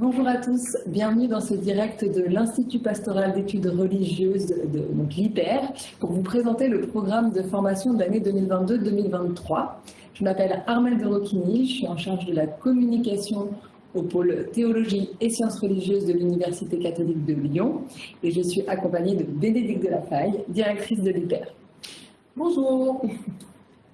Bonjour à tous, bienvenue dans ce direct de l'Institut pastoral d'études religieuses de l'IPER pour vous présenter le programme de formation de l'année 2022-2023. Je m'appelle Armelle de Rocchini, je suis en charge de la communication au pôle théologie et sciences religieuses de l'Université catholique de Lyon et je suis accompagnée de Bénédicte Delafaille, directrice de l'IPER. Bonjour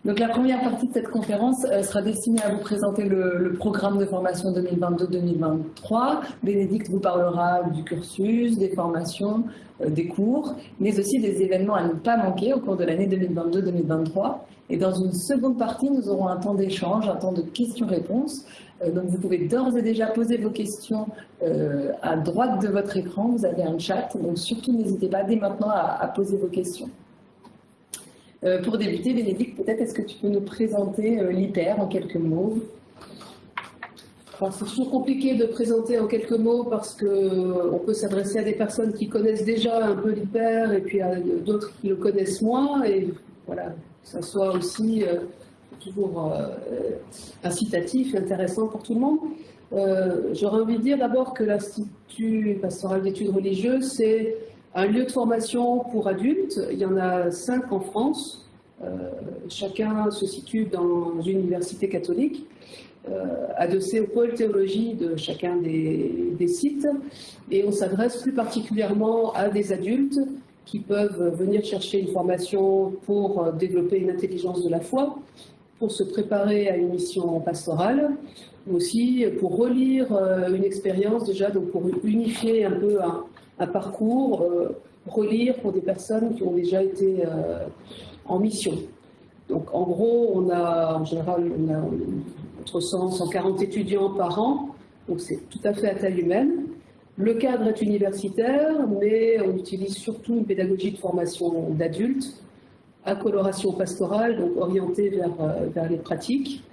donc la première partie de cette conférence euh, sera destinée à vous présenter le, programme de formation 2022-2023. Bénédicte vous parlera du cursus, des formations, euh, des cours, mais aussi des événements à ne pas manquer au cours de l'année 2022-2023. Et dans une seconde partie, nous aurons un temps d'échange, un temps de questions-réponses. Euh, donc vous pouvez d'ores et déjà poser vos questions à droite de votre écran. Vous avez un chat, donc surtout n'hésitez pas dès maintenant à poser vos questions. Euh, pour débuter, Bénédicte, peut-être est-ce que tu peux nous présenter euh, l'IPER en quelques mots? C'est toujours compliqué de présenter en quelques mots parce qu'on euh, peut s'adresser à des personnes qui connaissent déjà un peu l'hyper et puis à d'autres qui le connaissent moins. Et voilà, ça soit aussi toujours incitatif intéressant pour tout le monde. J'aurais envie de dire d'abord que l'Institut pastoral d'études religieuses, c'est un lieu de formation pour adultes, il y en a cinq en France. Euh, chacun se situe dans une université catholique, euh, adossé au pôle théologie de chacun des, sites. Et on s'adresse plus particulièrement à des adultes qui peuvent venir chercher une formation pour développer une intelligence de la foi, pour se préparer à une mission pastorale, mais aussi pour relire euh, une expérience déjà, donc pour unifier un peu un, un parcours, euh, relire pour des personnes qui ont déjà été euh, en mission. Donc en gros, on a en général entre 100 140 étudiants par an, donc c'est tout à fait à taille humaine. Le cadre est universitaire, mais on utilise surtout une pédagogie de formation d'adultes, à coloration pastorale, donc orientée vers, euh, vers les pratiques.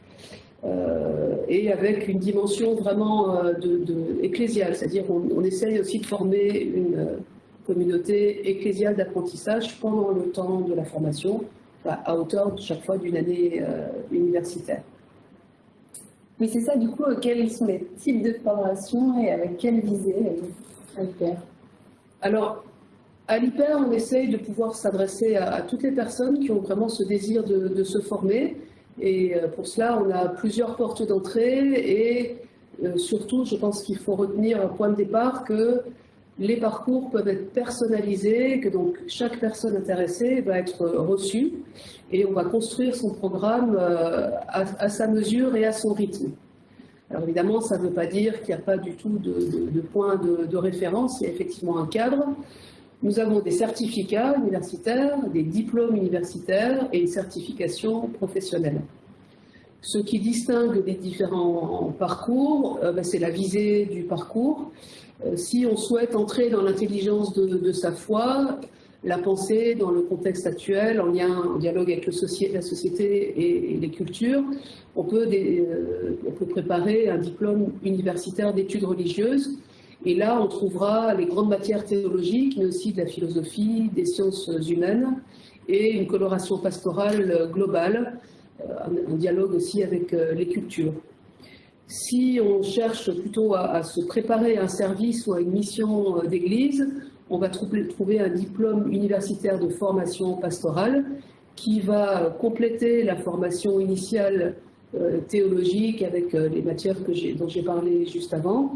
Euh, et avec une dimension vraiment euh, de, ecclésiale, c'est-à-dire on, on, essaye aussi de former une euh, communauté ecclésiale d'apprentissage pendant le temps de la formation, à hauteur chaque fois d'une année universitaire. Oui, c'est ça, du coup, quels sont les types de formation et avec quelle visée à l'hyper? Alors, à l'hyper, on essaye de pouvoir s'adresser à, toutes les personnes qui ont vraiment ce désir de, de se former, et euh, pour cela, on a plusieurs portes d'entrée et euh, surtout, je pense qu'il faut retenir un point de départ que les parcours peuvent être personnalisés, que donc chaque personne intéressée va être reçue et on va construire son programme euh, à, sa mesure et à son rythme. Alors évidemment, ça ne veut pas dire qu'il n'y a pas du tout de, point de, référence, il y a effectivement un cadre, nous avons des certificats universitaires, des diplômes universitaires et une certification professionnelle. Ce qui distingue les différents parcours, euh, ben, c'est la visée du parcours. Euh, si on souhaite entrer dans l'intelligence de, sa foi, la pensée dans le contexte actuel, en lien, en dialogue avec la société et, les cultures, euh, on peut préparer un diplôme universitaire d'études religieuses et là, on trouvera les grandes matières théologiques, mais aussi de la philosophie, des sciences humaines et une coloration pastorale globale, euh, un dialogue aussi avec euh, les cultures. Si on cherche plutôt à, se préparer à un service ou à une mission euh, d'église, on va trouver un diplôme universitaire de formation pastorale qui va compléter la formation initiale théologique avec les matières dont j'ai parlé juste avant,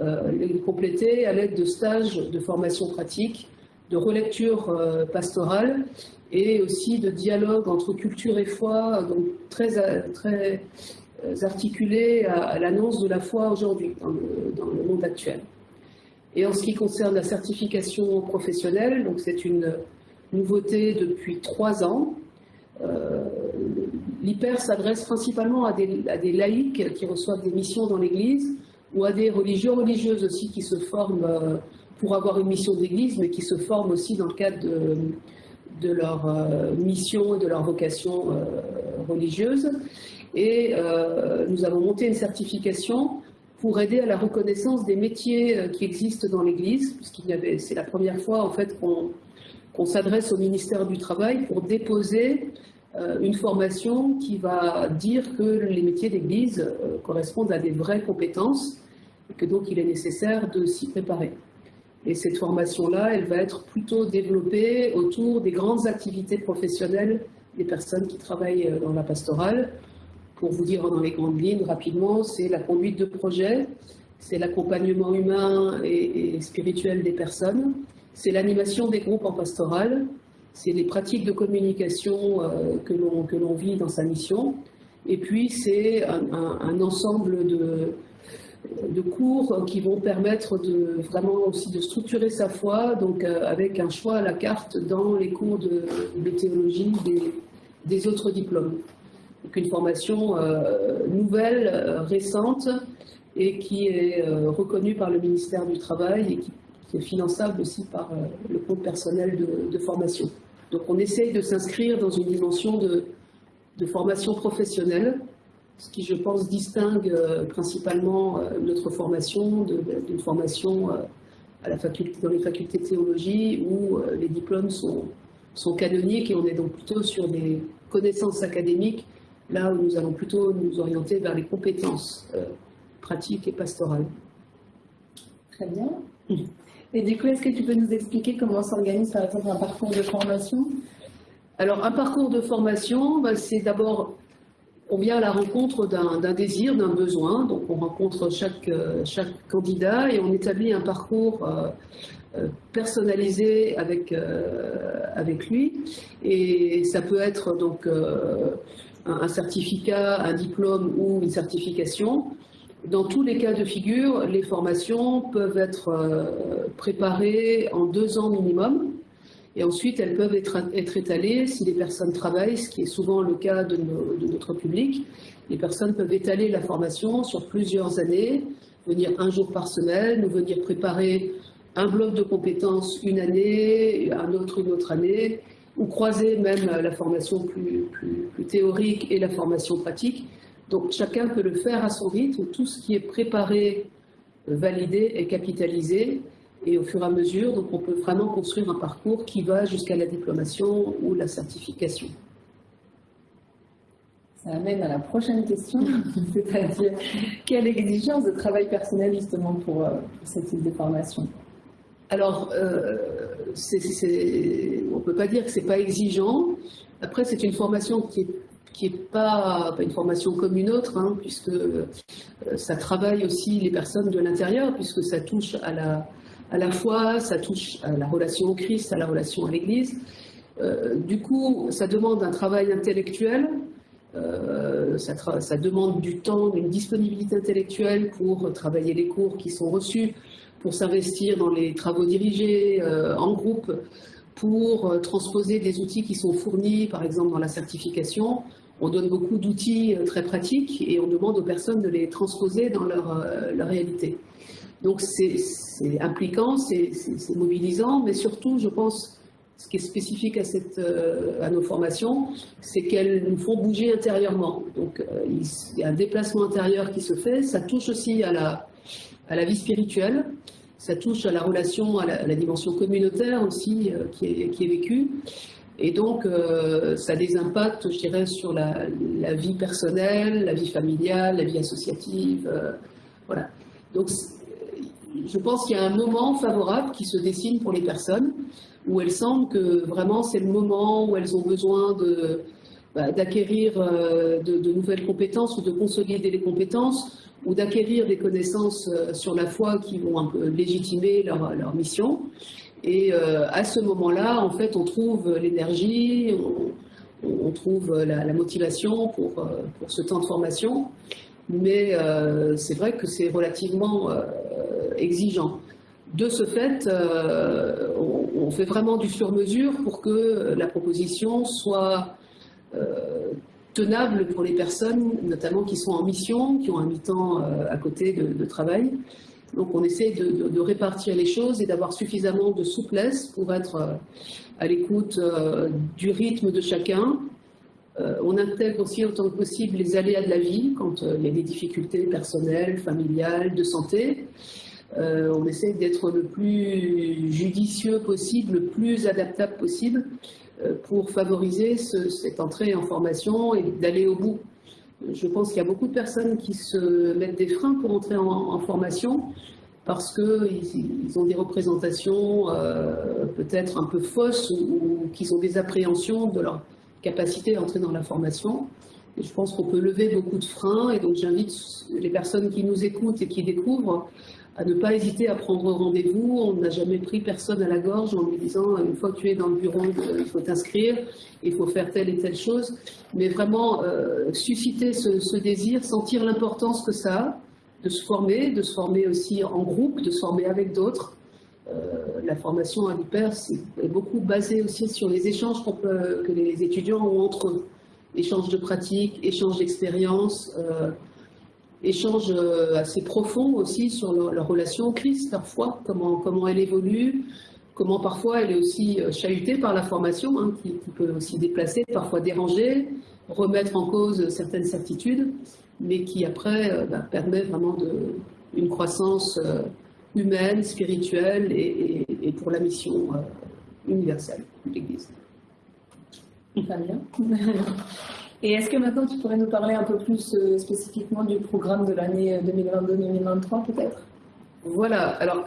euh, les compléter à l'aide de stages de formation pratique, de relecture euh, pastorale et aussi de dialogue entre culture et foi, donc très, très euh, articulé à, l'annonce de la foi aujourd'hui dans, le, monde actuel. Et en ce qui concerne la certification professionnelle, donc c'est une nouveauté depuis trois ans. Euh, L'hyper s'adresse principalement à des, laïcs qui reçoivent des missions dans l'Église ou à des religieux religieuses aussi qui se forment euh, pour avoir une mission d'église, mais qui se forment aussi dans le cadre de, leur euh, mission et de leur vocation religieuse. Et nous avons monté une certification pour aider à la reconnaissance des métiers qui existent dans l'Église, puisqu'il y avait, c'est la première fois en fait qu'on s'adresse au ministère du Travail pour déposer une formation qui va dire que les métiers d'église correspondent à des vraies compétences que donc il est nécessaire de s'y préparer. Et cette formation-là, elle va être plutôt développée autour des grandes activités professionnelles des personnes qui travaillent dans la pastorale. Pour vous dire dans les grandes lignes rapidement, c'est la conduite de projet, c'est l'accompagnement humain et, spirituel des personnes, c'est l'animation des groupes en pastoral, c'est les pratiques de communication euh, que l'on vit dans sa mission, et puis c'est un, ensemble de, de, cours qui vont permettre de, vraiment aussi de structurer sa foi, donc euh, avec un choix à la carte dans les cours de, théologie des, des, autres diplômes. Donc une formation euh, nouvelle, récente, et qui est euh, reconnu par le ministère du Travail et qui, est finançable aussi par le compte personnel de, formation. Donc on essaye de s'inscrire dans une dimension de, formation professionnelle, ce qui je pense distingue euh, principalement notre formation d'une formation à la faculté, dans les facultés de théologie où les diplômes sont, sont canoniques et on est donc plutôt sur des connaissances académiques, là où nous allons plutôt nous orienter vers les compétences pratique et pastorale. Très bien. Et du coup, est-ce que tu peux nous expliquer comment s'organise par exemple un parcours de formation? Alors, un parcours de formation, bah, c'est d'abord, on vient à la rencontre d'un désir, d'un besoin. Donc, on rencontre chaque, euh, candidat et on établit un parcours euh, euh, personnalisé avec, avec lui. Et ça peut être donc un certificat, un diplôme ou une certification. Dans tous les cas de figure, les formations peuvent être euh, préparées en deux ans minimum. Et ensuite, elles peuvent être, étalées si les personnes travaillent, ce qui est souvent le cas de, notre public. Les personnes peuvent étaler la formation sur plusieurs années, venir un jour par semaine, ou venir préparer un bloc de compétences une année, un autre une autre année, ou croiser même la formation plus théorique et la formation pratique. Donc chacun peut le faire à son rythme, tout ce qui est préparé, validé est capitalisé, et au fur et à mesure, donc on peut vraiment construire un parcours qui va jusqu'à la diplomation ou la certification. Ça amène à la prochaine question, c'est-à-dire quelle exigence de travail personnel justement pour, euh, ce type de formation? Alors, euh, on ne peut pas dire que ce n'est pas exigeant. Après, c'est une formation qui est qui n'est pas, une formation comme une autre, hein, puisque euh, ça travaille aussi les personnes de l'intérieur, puisque ça touche à la, à la foi, ça touche à la relation au Christ, à la relation à l'Église. Euh, du coup, ça demande un travail intellectuel, euh, ça, ça, demande du temps, une disponibilité intellectuelle pour travailler les cours qui sont reçus, pour s'investir dans les travaux dirigés en groupe, pour transposer des outils qui sont fournis, par exemple dans la certification, on donne beaucoup d'outils euh, très pratiques et on demande aux personnes de les transposer dans leur, euh, réalité. Donc c'est impliquant, c'est mobilisant, mais surtout, je pense, ce qui est spécifique à, euh, nos formations, c'est qu'elles nous font bouger intérieurement. Donc il y a un déplacement intérieur qui se fait, ça touche aussi à la vie spirituelle, ça touche à la relation, à la, dimension communautaire aussi qui, est, qui est vécue. Et donc, euh, ça a des impacts, je dirais, sur la, vie personnelle, la vie familiale, la vie associative. Euh, voilà. Donc, je pense qu'il y a un moment favorable qui se dessine pour les personnes où elles sentent que vraiment c'est le moment où elles ont besoin de, bah, d'acquérir euh, de, de, nouvelles compétences ou de consolider les compétences ou d'acquérir des connaissances sur la foi qui vont un peu légitimer leur, leur mission. Et euh, à ce moment-là, en fait, on trouve l'énergie, on, trouve la, motivation pour, euh, pour, ce temps de formation. Mais euh, c'est vrai que c'est relativement exigeant. De ce fait, on, fait vraiment du sur-mesure pour que la proposition soit tenable pour les personnes, notamment qui sont en mission, qui ont un mi-temps à côté de travail. Donc on essaie de, répartir les choses et d'avoir suffisamment de souplesse pour être euh, à l'écoute euh, du rythme de chacun. Euh, on intègre aussi autant que possible les aléas de la vie quand il y a des difficultés personnelles, familiales, de santé. on essaie d'être le plus judicieux possible, le plus adaptable possible pour favoriser cette entrée en formation et d'aller au bout Je pense qu'il y a beaucoup de personnes qui se mettent des freins pour entrer en, formation parce qu'ils ont des représentations euh, peut-être un peu fausses ou, qu'ils ont des appréhensions de leur capacité à entrer dans la formation. Je pense qu'on peut lever beaucoup de freins et donc j'invite les personnes qui nous écoutent et qui découvrent à ne pas hésiter à prendre rendez-vous. On n'a jamais pris personne à la gorge en lui disant une fois que tu es dans le bureau, il faut t'inscrire, il faut faire telle et telle chose. Mais vraiment euh, susciter ce, désir, sentir l'importance que ça a de se former, de se former aussi en groupe, de se former avec d'autres. Euh, la formation à l'hyper est beaucoup basée aussi sur les échanges que les étudiants ont entre eux. Échanges de pratiques, échanges d'expériences. Euh, échanges euh, assez profonds aussi sur leur, relation au Christ parfois, comment, comment elle évolue, comment parfois elle est aussi euh, chahutée par la formation, hein, qui, peut aussi déplacer, parfois déranger, remettre en cause certaines certitudes, mais qui après euh, bah, permet vraiment de, une croissance humaine, spirituelle et, pour la mission universelle de l'Église. Très bien. Et est-ce que maintenant tu pourrais nous parler un peu plus euh, spécifiquement du programme de l'année 2022-2023 euh, peut-être? Voilà, alors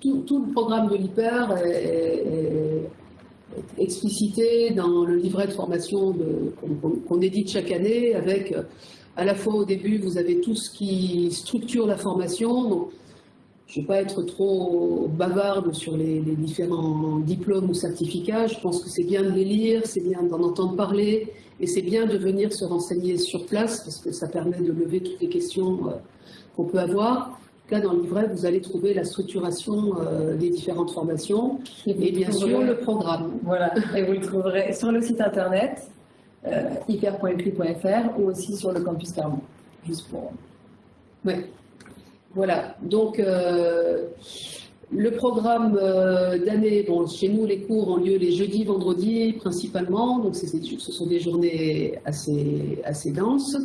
tout, le programme de l'hyper est, explicité dans le livret de formation qu'on édite chaque année avec euh, à la fois au début vous avez tout ce qui structure la formation, je ne vais pas être trop bavarde sur les, différents diplômes ou certificats. Je pense que c'est bien de les lire, c'est bien d'en entendre parler, et c'est bien de venir se renseigner sur place, parce que ça permet de lever toutes les questions euh, qu'on peut avoir. Là, dans le livret, vous allez trouver la structuration euh, des différentes formations et, bien sûr le programme. Voilà, et vous le trouverez sur le site internet euh, ou aussi sur le campus Carmont, juste pour... Oui. Voilà, donc euh, le programme euh, d'année, bon, chez nous les cours ont lieu les jeudis, vendredis principalement, donc ce sont des journées assez, assez denses.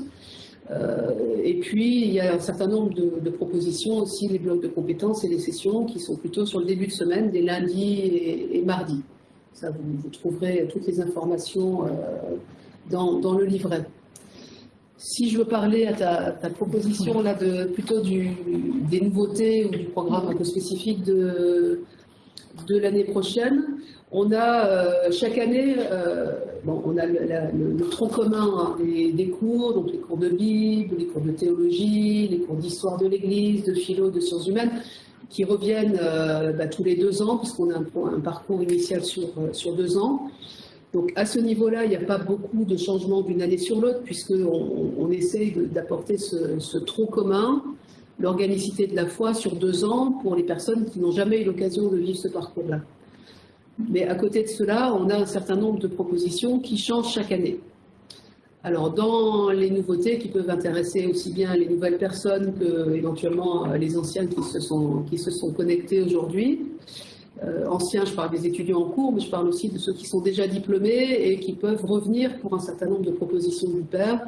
Euh, et puis il y a un certain nombre de, propositions aussi, les blocs de compétences et les sessions qui sont plutôt sur le début de semaine, des lundis et, mardis. Ça, vous, trouverez toutes les informations dans le livret. Si je veux parler à ta, proposition là de plutôt des nouveautés ou du programme un peu spécifique de, de l'année prochaine, on a euh, chaque année, euh, bon, on a le, tronc commun hein, des, cours, donc les cours de Bible, les cours de théologie, les cours d'histoire de l'Église, de philo, de sciences humaines, qui reviennent euh, bah, tous les deux ans, puisqu'on a un, un, parcours initial sur, sur deux ans. Donc à ce niveau-là, il n'y a pas beaucoup de changements d'une année sur l'autre, puisqu'on on essaye d'apporter ce, tronc commun, l'organicité de la foi sur deux ans pour les personnes qui n'ont jamais eu l'occasion de vivre ce parcours-là. Mais à côté de cela, on a un certain nombre de propositions qui changent chaque année. Alors, dans les nouveautés qui peuvent intéresser aussi bien les nouvelles personnes que éventuellement les anciennes qui se sont, connectées aujourd'hui, anciens, je parle des étudiants en cours, mais je parle aussi de ceux qui sont déjà diplômés et qui peuvent revenir pour un certain nombre de propositions du père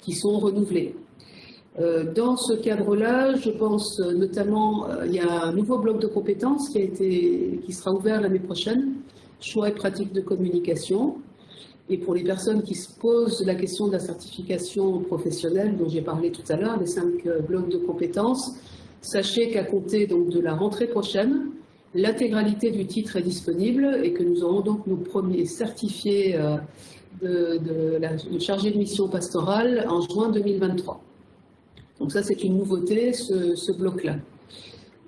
qui sont renouvelées. Euh, dans ce cadre-là, je pense notamment, euh, il y a un nouveau bloc de compétences qui, sera ouvert l'année prochaine, choix et pratique de communication. Et pour les personnes qui se posent la question de la certification professionnelle dont j'ai parlé tout à l'heure, les cinq blocs de compétences, sachez qu'à compter donc de la rentrée prochaine, L'intégralité du titre est disponible et que nous aurons donc nos premiers certifiés euh, de, la, chargé de mission pastorale en juin 2023. Donc ça, c'est une nouveauté, ce, bloc-là.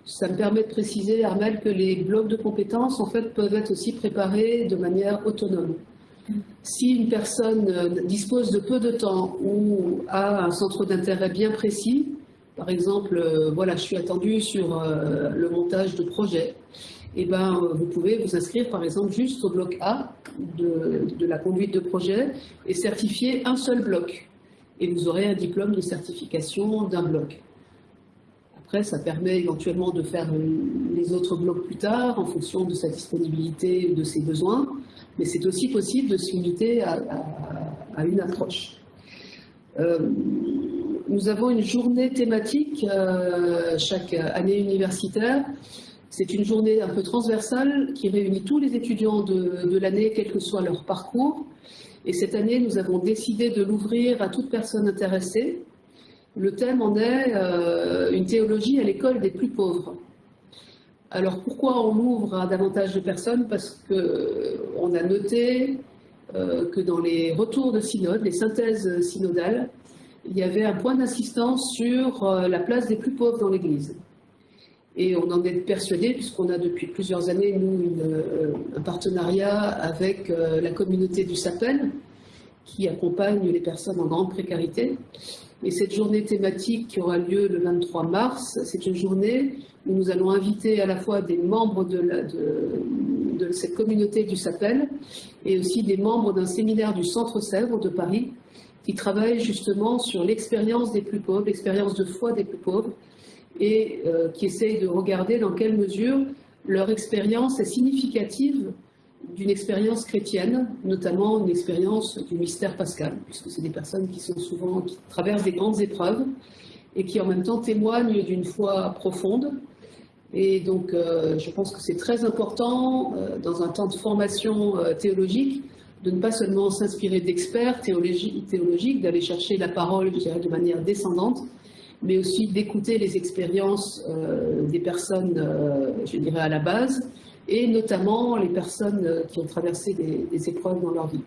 Ça me permet de préciser, Armel, que les blocs de compétences, en fait, peuvent être aussi préparés de manière autonome. Si une personne dispose de peu de temps ou a un centre d'intérêt bien précis, par exemple, euh, voilà, je suis attendu sur euh, le montage de projet. Et eh ben, vous pouvez vous inscrire, par exemple, juste au bloc A de, la conduite de projet et certifier un seul bloc. Et vous aurez un diplôme de certification d'un bloc. Après, ça permet éventuellement de faire les autres blocs plus tard en fonction de sa disponibilité ou de ses besoins, mais c'est aussi possible de se limiter à, une approche. Euh, nous avons une journée thématique euh, chaque année universitaire. C'est une journée un peu transversale qui réunit tous les étudiants de, l'année, quel que soit leur parcours. Et cette année, nous avons décidé de l'ouvrir à toute personne intéressée. Le thème en est euh, une théologie à l'école des plus pauvres. Alors pourquoi on l'ouvre à davantage de personnes? Parce qu'on a noté euh, que dans les retours de synode, les synthèses synodales, il y avait un point d'insistance sur euh, la place des plus pauvres dans l'Église. Et on en est persuadé, puisqu'on a depuis plusieurs années, nous, euh, un partenariat avec la communauté du Sapel, qui accompagne les personnes en grande précarité. Et cette journée thématique qui aura lieu le 23 mars, c'est une journée où nous allons inviter à la fois des membres de, de, cette communauté du Sapel et aussi des membres d'un séminaire du Centre Sèvres de Paris qui travaillent justement sur l'expérience des plus pauvres, l'expérience de foi des plus pauvres et euh, qui essayent de regarder dans quelle mesure leur expérience est significative d'une expérience chrétienne, notamment une expérience du mystère pascal, puisque c'est des personnes qui sont souvent, qui traversent des grandes épreuves et qui en même temps témoignent d'une foi profonde. Et donc, euh, je pense que c'est très important, euh, dans un temps de formation théologique, de ne pas seulement s'inspirer d'experts théologiques, d'aller chercher la parole, de manière descendante, mais aussi d'écouter les expériences des personnes, je dirais, à la base, et notamment les personnes euh, qui ont traversé des, épreuves dans leur vie.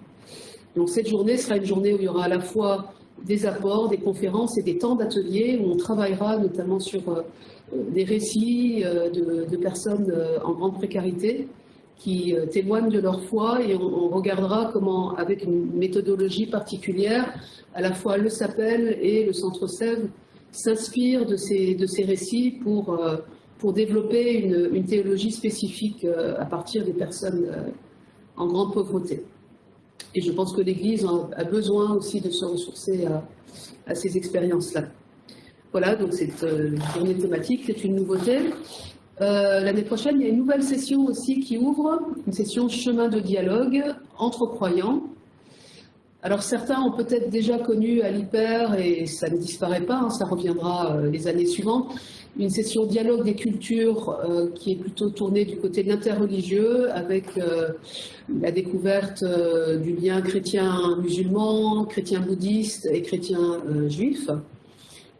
Donc cette journée sera une journée où il y aura à la fois des apports, des conférences et des temps d'ateliers où on travaillera notamment sur euh, des récits euh, de, personnes en grande précarité qui témoignent de leur foi et on, regardera comment, avec une méthodologie particulière, à la fois le SAPEL et le Centre Sèvres s'inspirent de ces, de ces récits pour pour développer une, théologie spécifique euh, à partir des personnes euh, en grande pauvreté. Et je pense que l'Église a besoin aussi de se ressourcer à, ces expériences-là. Voilà, donc cette euh, journée thématique, c'est une nouveauté. L'année prochaine, il y a une nouvelle session aussi qui ouvre, une session chemin de dialogue entre croyants. Alors certains ont peut-être déjà connu à l'hyper, et ça ne disparaît pas, hein, ça reviendra les années suivantes, une session dialogue des cultures euh, qui est plutôt tournée du côté de l'interreligieux avec euh, la découverte euh, du lien chrétien-musulman, chrétien-bouddhiste et chrétien-juif.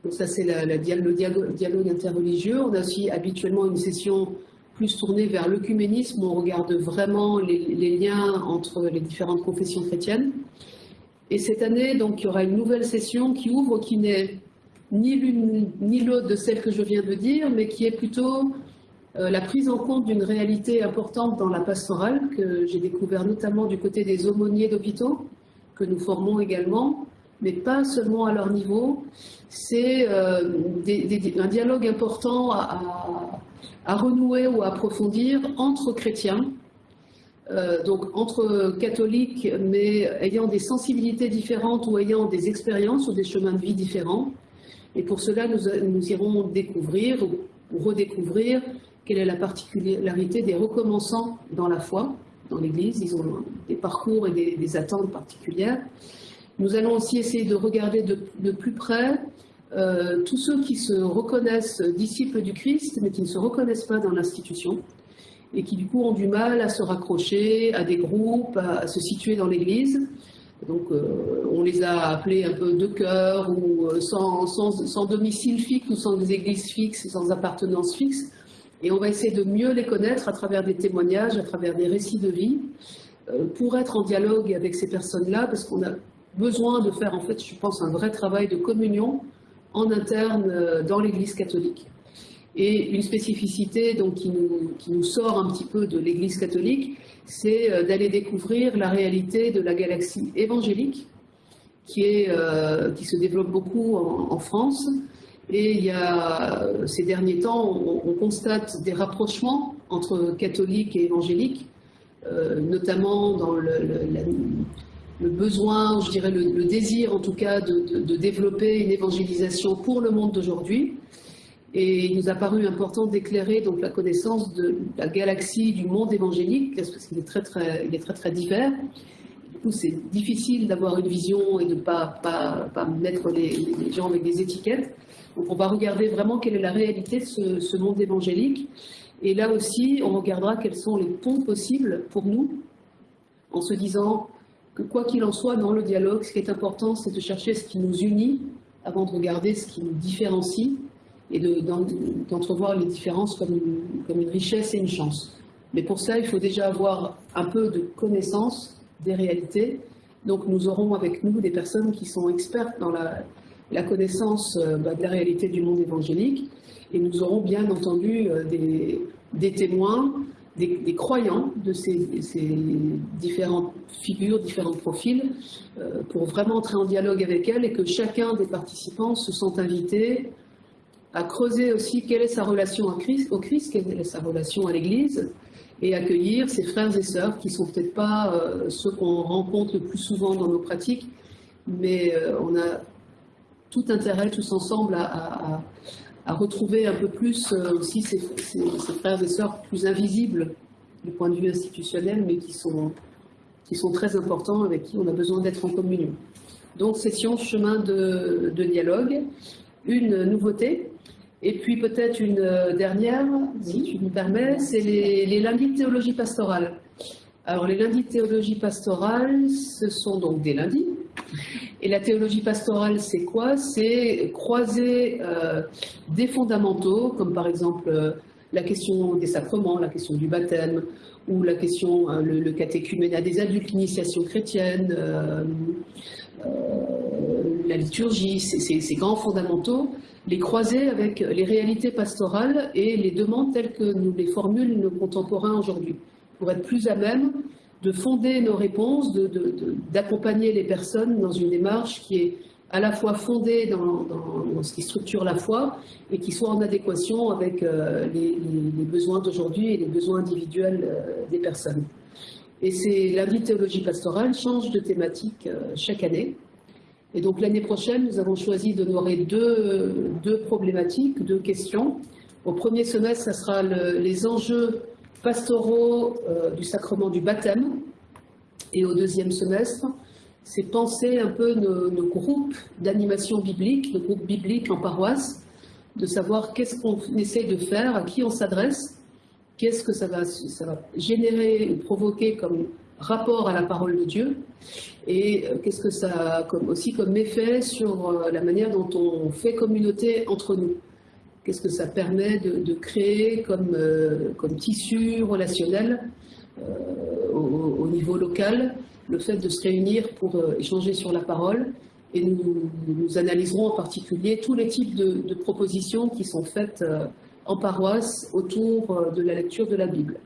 Donc ça c'est le dialogue, interreligieux. On a aussi habituellement une session plus tournée vers l'œcuménisme on regarde vraiment les, les, liens entre les différentes confessions chrétiennes. Et cette année, donc, il y aura une nouvelle session qui ouvre, qui n'est ni l'une ni l'autre de celle que je viens de dire, mais qui est plutôt euh, la prise en compte d'une réalité importante dans la pastorale que j'ai découvert notamment du côté des aumôniers d'hôpitaux, que nous formons également, mais pas seulement à leur niveau. C'est euh, un dialogue important à, renouer ou à approfondir entre chrétiens, euh, donc entre catholiques, mais ayant des sensibilités différentes ou ayant des expériences ou des chemins de vie différents, et pour cela, nous, irons découvrir ou redécouvrir quelle est la particularité des recommençants dans la foi, dans l'Église. Ils ont des parcours et des, attentes particulières. Nous allons aussi essayer de regarder de, plus près euh, tous ceux qui se reconnaissent disciples du Christ, mais qui ne se reconnaissent pas dans l'institution, et qui du coup ont du mal à se raccrocher à des groupes, à se situer dans l'Église. Donc, euh, on les a appelés un peu de cœur ou euh, sans, domicile fixe ou sans des églises fixes, sans appartenance fixe. Et on va essayer de mieux les connaître à travers des témoignages, à travers des récits de vie, pour être en dialogue avec ces personnes-là, parce qu'on a besoin de faire, en fait, je pense, un vrai travail de communion en interne dans l'Église catholique. Et une spécificité donc, qui, nous, qui nous sort un petit peu de l'Église catholique, c'est euh, d'aller découvrir la réalité de la galaxie évangélique qui, euh, se développe beaucoup en, France. Et il y a, ces derniers temps, on, constate des rapprochements entre catholiques et évangéliques, euh, notamment dans le, le, besoin, je dirais le, désir en tout cas, de, de, développer une évangélisation pour le monde d'aujourd'hui. Et il nous a paru important d'éclairer donc la connaissance de la galaxie du monde évangélique, parce qu'il est très très, il est très très divers. Du coup, c'est difficile d'avoir une vision et de ne pas, pas, pas, mettre les, gens avec des étiquettes. Donc on va regarder vraiment quelle est la réalité de ce, ce monde évangélique. Et là aussi, on regardera quels sont les ponts possibles pour nous, en se disant, que quoi qu'il en soit, dans le dialogue, ce qui est important, c'est de chercher ce qui nous unit avant de regarder ce qui nous différencie et d'entrevoir les différences comme une richesse et une chance. Mais pour ça, il faut déjà avoir un peu de connaissance des réalités. Donc nous aurons avec nous des personnes qui sont expertes dans la, connaissance euh, bah, de la réalité du monde évangélique. Et nous aurons bien entendu euh, des témoins, des, croyants de ces, différentes figures, différents profils, euh, pour vraiment entrer en dialogue avec elles et que chacun des participants se sent invité à creuser aussi quelle est sa relation à Christ, au Christ, quelle est sa relation à l'Église, et accueillir ses frères et sœurs qui ne sont peut-être pas ceux qu'on rencontre le plus souvent dans nos pratiques, mais on a tout intérêt, tous ensemble, à, retrouver un peu plus euh, aussi ces, frères et sœurs plus invisibles du point de vue institutionnel, mais qui sont, qui sont très importants, avec qui on a besoin d'être en communion. Donc, session chemin de, dialogue, une nouveauté, et puis peut-être une dernière, si tu me permets, c'est les, les lundis de théologie pastorale. Alors, les lundis de théologie pastorale, ce sont donc des lundis, et la théologie pastorale, c'est quoi? C'est croiser euh, des fondamentaux, comme par exemple euh, la question des sacrements, la question du baptême, ou la question, euh, le, catéchuménat des adultes, l'initiation chrétienne, la liturgie, ces grands fondamentaux, les croiser avec les réalités pastorales et les demandes telles que nous les formulent nos contemporains aujourd'hui, pour être plus à même de fonder nos réponses, d'accompagner les personnes dans une démarche qui est à la fois fondée dans, ce qui structure la foi et qui soit en adéquation avec euh, les, besoins d'aujourd'hui et les besoins individuels euh, des personnes. Et c'est la théologie pastorale change de thématique euh, chaque année. Et donc l'année prochaine, nous avons choisi d'honorer deux, deux problématiques, deux questions. Au premier semestre, ça sera les enjeux pastoraux euh, du sacrement du baptême. Et au deuxième semestre, c'est penser un peu nos, groupes d'animation biblique, nos groupes bibliques en paroisse, de savoir qu'est-ce qu'on essaie de faire, à qui on s'adresse, qu'est-ce que ça va, ça va générer ou provoquer comme rapport à la parole de Dieu, et euh, qu'est-ce que ça a comme, aussi comme effet sur euh, la manière dont on fait communauté entre nous. Qu'est-ce que ça permet de, créer comme, euh, comme, tissu relationnel euh, au, niveau local, le fait de se réunir pour euh, échanger sur la parole. Et nous, analyserons en particulier tous les types de, propositions qui sont faites en paroisse autour de la lecture de la Bible.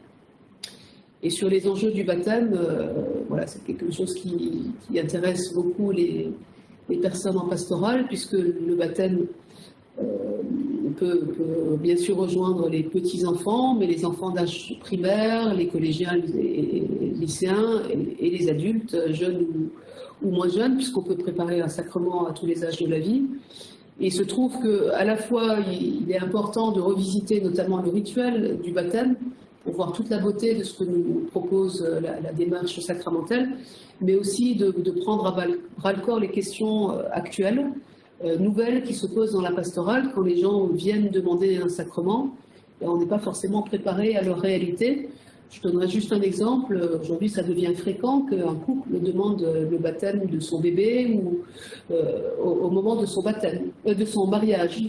Et sur les enjeux du baptême, voilà, c'est quelque chose qui, intéresse beaucoup les, les, personnes en pastorale, puisque le baptême peut, bien sûr rejoindre les petits-enfants, mais les enfants d'âge primaire, les collégiens, les lycéens et, les adultes, jeunes ou, moins jeunes, puisqu'on peut préparer un sacrement à tous les âges de la vie. Et il se trouve qu'à la fois, il est important de revisiter notamment le rituel du baptême, pour voir toute la beauté de ce que nous propose la, démarche sacramentelle, mais aussi de, de prendre à bras-le-corps les questions euh, actuelles, euh, nouvelles qui se posent dans la pastorale quand les gens viennent demander un sacrement. On n'est pas forcément préparé à leur réalité. Je donnerai juste un exemple. Aujourd'hui, ça devient fréquent qu'un couple demande le baptême de son bébé ou euh, au, moment de son baptême, euh, de son mariage.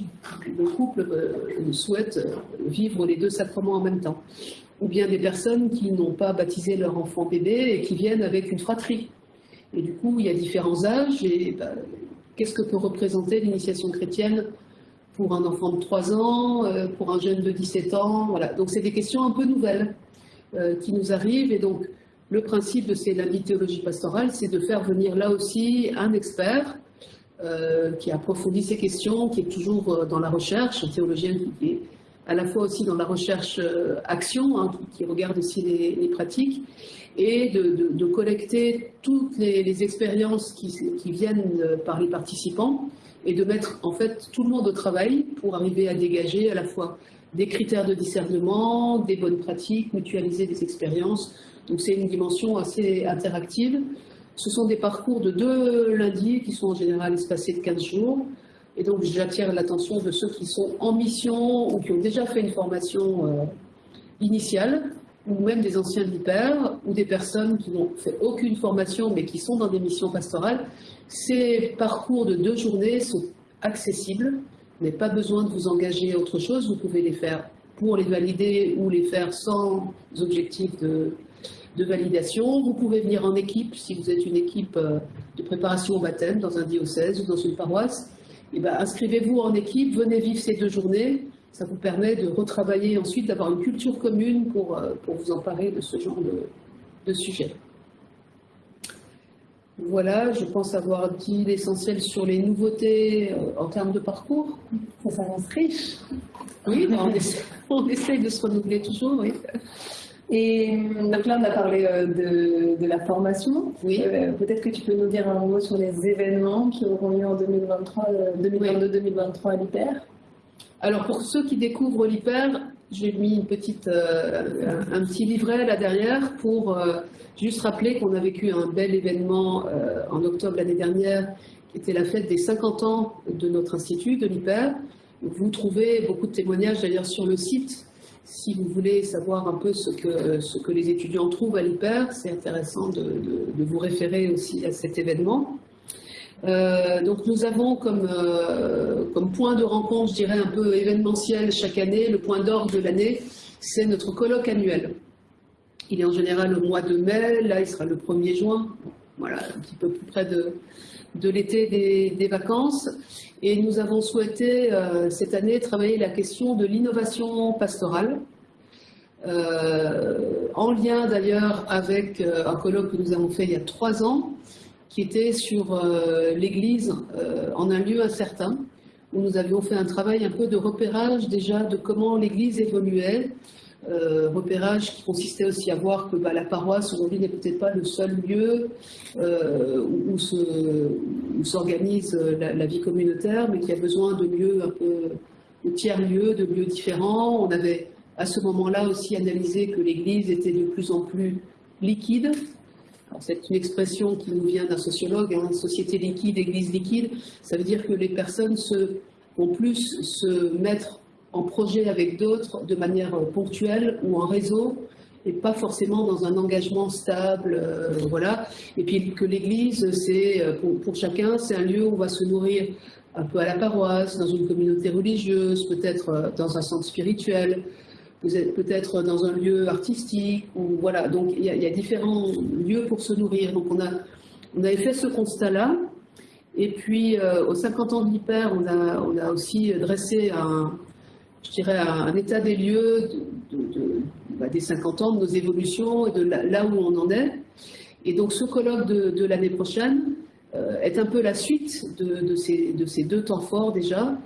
Le couple souhaite vivre les deux sacrements en même temps. Ou bien des personnes qui n'ont pas baptisé leur enfant bébé et qui viennent avec une fratrie. Et du coup, il y a différents âges et bah, qu'est-ce que peut représenter l'initiation chrétienne pour un enfant de 3 ans, euh, pour un jeune de 17 ans? Voilà. Donc c'est des questions un peu nouvelles euh, qui nous arrivent. Et donc le principe de ces lundis théologie pastorale, c'est de faire venir là aussi un expert euh, qui approfondit ces questions, qui est toujours dans la recherche, un théologien qui est à la fois aussi dans la recherche-action, hein, qui, regarde aussi les pratiques, et de, collecter toutes les, expériences qui, viennent par les participants et de mettre en fait tout le monde au travail pour arriver à dégager à la fois des critères de discernement, des bonnes pratiques, mutualiser des expériences. Donc c'est une dimension assez interactive. Ce sont des parcours de deux lundis qui sont en général espacés de 15 jours. Et donc j'attire l'attention de ceux qui sont en mission ou qui ont déjà fait une formation euh, initiale ou même des anciens de l'hyper, ou des personnes qui n'ont fait aucune formation mais qui sont dans des missions pastorales, ces parcours de deux journées sont accessibles. N'avez pas besoin de vous engager à autre chose, vous pouvez les faire pour les valider ou les faire sans objectif de, de validation. Vous pouvez venir en équipe, si vous êtes une équipe euh, de préparation au baptême dans un diocèse ou dans une paroisse. Eh ben, inscrivez-vous en équipe, venez vivre ces deux journées. Ça vous permet de retravailler ensuite, d'avoir une culture commune pour, euh, pour vous emparer de ce genre de, de sujet. Voilà, je pense avoir dit l'essentiel sur les nouveautés euh, en termes de parcours. Ça s'avance riche. Oui, on, essaie, on, essaye de se renouveler toujours, oui. Et donc là, on a parlé euh, de, de la formation. Oui. Euh, Peut-être que tu peux nous dire un mot sur les événements qui auront lieu en 2023, 2022-2023 à l'hyper? Alors pour ceux qui découvrent l'hyper, j'ai mis une petite, euh, un, petit livret là derrière pour euh, juste rappeler qu'on a vécu un bel événement euh, en octobre l'année dernière, qui était la fête des 50 ans de notre institut, de l'hyper. Vous trouvez beaucoup de témoignages d'ailleurs sur le site. Si vous voulez savoir un peu ce que, ce que les étudiants trouvent à l'hyper, c'est intéressant de, de, de vous référer aussi à cet événement. Euh, donc nous avons comme, euh, comme point de rencontre, je dirais un peu événementiel chaque année, le point d'orgue de l'année, c'est notre colloque annuel. Il est en général au mois de mai, là il sera le 1er juin, voilà, un petit peu plus près de, de l'été des, des, vacances. Et nous avons souhaité euh, cette année travailler la question de l'innovation pastorale. Euh, en lien d'ailleurs avec euh, un colloque que nous avons fait il y a trois ans, qui était sur l'Église en un lieu incertain, où nous avions fait un travail un peu de repérage déjà de comment l'Église évoluait, euh, repérage qui consistait aussi à voir que bah, la paroisse aujourd'hui n'est peut-être pas le seul lieu euh, où, s'organise la, la, vie communautaire, mais qu'il y a besoin de lieux un peu de tiers-lieux, de lieux différents. On avait à ce moment-là aussi analysé que l'Église était de plus en plus liquide, c'est une expression qui nous vient d'un sociologue, hein, société liquide, église liquide. Ça veut dire que les personnes se, vont plus se mettre en projet avec d'autres de manière ponctuelle ou en réseau et pas forcément dans un engagement stable, euh, voilà. Et puis que l'Église, c'est pour, pour, chacun, c'est un lieu où on va se nourrir un peu à la paroisse, dans une communauté religieuse, peut-être euh, dans un centre spirituel, peut-être dans un lieu artistique, ou voilà. Donc il y, a, il y, a différents lieux pour se nourrir. Donc on, a, on avait fait ce constat-là. Et puis euh, aux 50 ans de l'hyper, on a, on a aussi dressé un, je dirais, un, état des lieux bah, des 50 ans, de nos évolutions et de là, où on en est. Et donc ce colloque de, l'année prochaine euh, est un peu la suite de, ces, de ces deux temps forts déjà.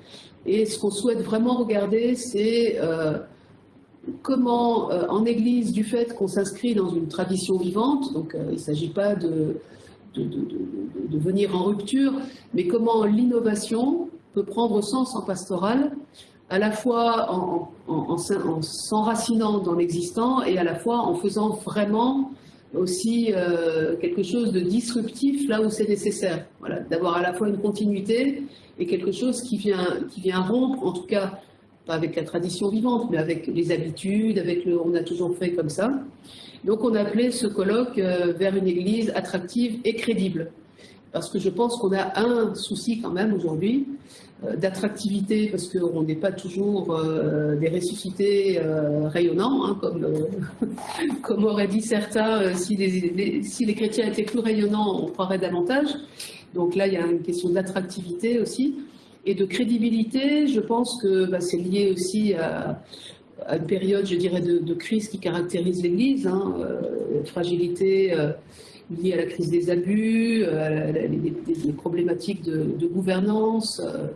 Et ce qu'on souhaite vraiment regarder, c'est euh, comment, euh, en Église, du fait qu'on s'inscrit dans une tradition vivante, donc il ne s'agit pas de, de, venir en rupture, mais comment l'innovation peut prendre sens en pastoral, à la fois en, en, en, en s'enracinant dans l'existant et à la fois en faisant vraiment aussi euh, quelque chose de disruptif là où c'est nécessaire. D'avoir à la fois une continuité et quelque chose qui vient, rompre, en tout cas pas avec la tradition vivante, mais avec les habitudes, avec le on a toujours fait comme ça. Donc on a appelé ce colloque euh, vers une église attractive et crédible. Parce que je pense qu'on a un souci quand même aujourd'hui d'attractivité, parce qu'on n'est pas toujours euh, des ressuscités euh, rayonnants, hein, comme, euh, comme auraient dit certains, euh, si les, si, les, chrétiens étaient plus rayonnants, on croirait davantage. Donc là, il y a une question d'attractivité aussi. Et de crédibilité, je pense que bah, c'est lié aussi à, à, une période, je dirais, de, crise qui caractérise l'Église, hein, euh, fragilité euh, liée à la crise des abus, euh, les, problématiques de, gouvernance euh,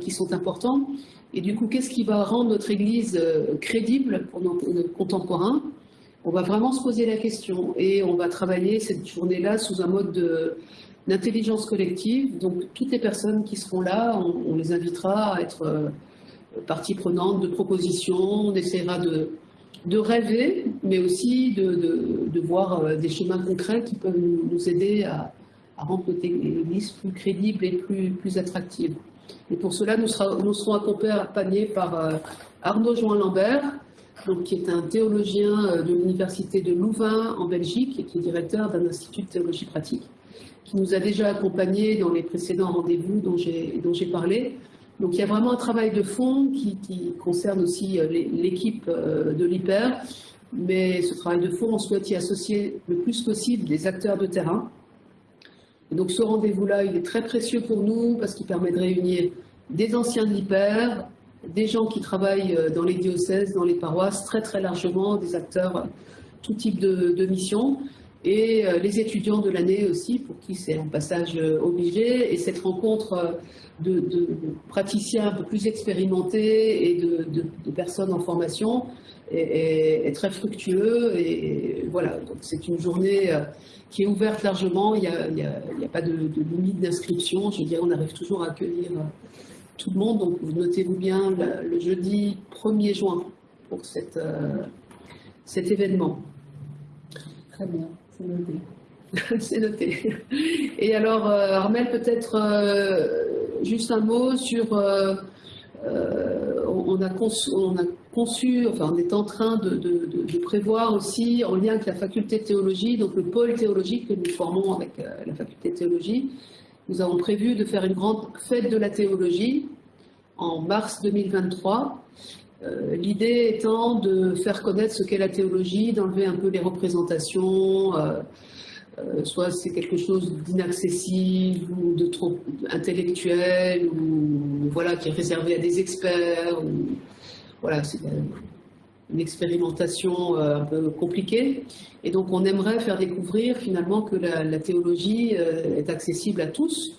qui sont importantes. Et du coup, qu'est-ce qui va rendre notre Église euh, crédible pour nos, contemporains? On va vraiment se poser la question et on va travailler cette journée-là sous un mode de d'intelligence collective. Donc toutes les personnes qui seront là, on, les invitera à être euh, partie prenante de propositions, on essaiera de, rêver, mais aussi de, voir euh, des chemins concrets qui peuvent nous, nous aider à, à, rendre notre Église plus crédible et plus, plus attractive. Et pour cela, nous, serons accompagnés par euh, Arnaud Join Lambert, donc, qui est un théologien de l'Université de Louvain en Belgique et qui est directeur d'un institut de théologie pratique, qui nous a déjà accompagnés dans les précédents rendez-vous dont j'ai parlé. Donc il y a vraiment un travail de fond qui, concerne aussi l'équipe de l'hyper, mais ce travail de fond, on souhaite y associer le plus possible des acteurs de terrain. Et donc ce rendez-vous-là, il est très précieux pour nous parce qu'il permet de réunir des anciens de l'hyper, des gens qui travaillent euh, dans les diocèses, dans les paroisses, très très largement, des acteurs, euh, tout type de, de mission, et euh, les étudiants de l'année aussi, pour qui c'est un passage obligé. Et cette rencontre de, praticiens un peu plus expérimentés et de, personnes en formation est, très fructueux. Et, voilà, donc c'est une journée qui est ouverte largement. Il n'y a, pas de, limite d'inscription. Je dirais, on arrive toujours à accueillir tout le monde. Donc notez-vous bien le, jeudi 1er juin pour cette, euh, cet événement. Très bien, c'est noté. c'est noté. Et alors, euh, Armel, peut-être euh, juste un mot sur... on, a conçu, on a conçu, enfin on est en train de, prévoir aussi, en lien avec la faculté de théologie, donc le pôle théologique que nous formons avec la faculté de théologie, nous avons prévu de faire une grande fête de la théologie en mars 2023. Euh, l'idée étant de faire connaître ce qu'est la théologie, d'enlever un peu les représentations, euh, euh, soit c'est quelque chose d'inaccessible ou de trop intellectuel, ou voilà, qui est réservé à des experts. Voilà, c'est une expérimentation euh, un peu compliquée. Et donc on aimerait faire découvrir finalement que la, théologie euh, est accessible à tous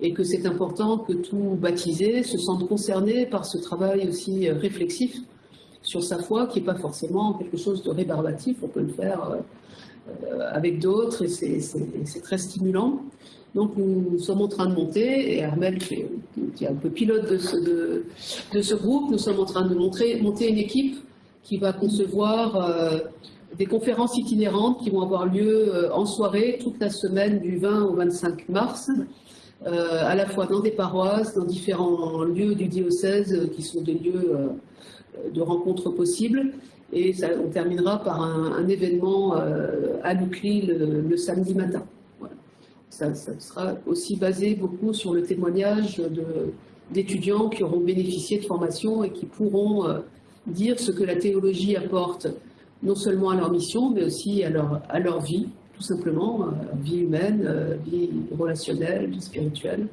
et que c'est important que tout baptisé se sente concerné par ce travail aussi euh, réflexif sur sa foi, qui n'est pas forcément quelque chose de rébarbatif, on peut le faire avec d'autres et c'est très stimulant. Donc nous sommes en train de monter, et Armel, qui est un peu pilote de ce, groupe, nous sommes en train de monter une équipe qui va concevoir euh, des conférences itinérantes qui vont avoir lieu euh, en soirée toute la semaine du 20 au 25 mars, euh, à la fois dans des paroisses, dans différents lieux du diocèse qui sont des lieux de rencontres possibles. Et ça, on terminera par un, événement à Lucly le, samedi matin. Ça, sera aussi basé beaucoup sur le témoignage d'étudiants qui auront bénéficié de formation et qui pourront dire ce que la théologie apporte non seulement à leur mission, mais aussi à leur, à leur vie, tout simplement, euh, vie humaine, euh, vie relationnelle, vie spirituelle.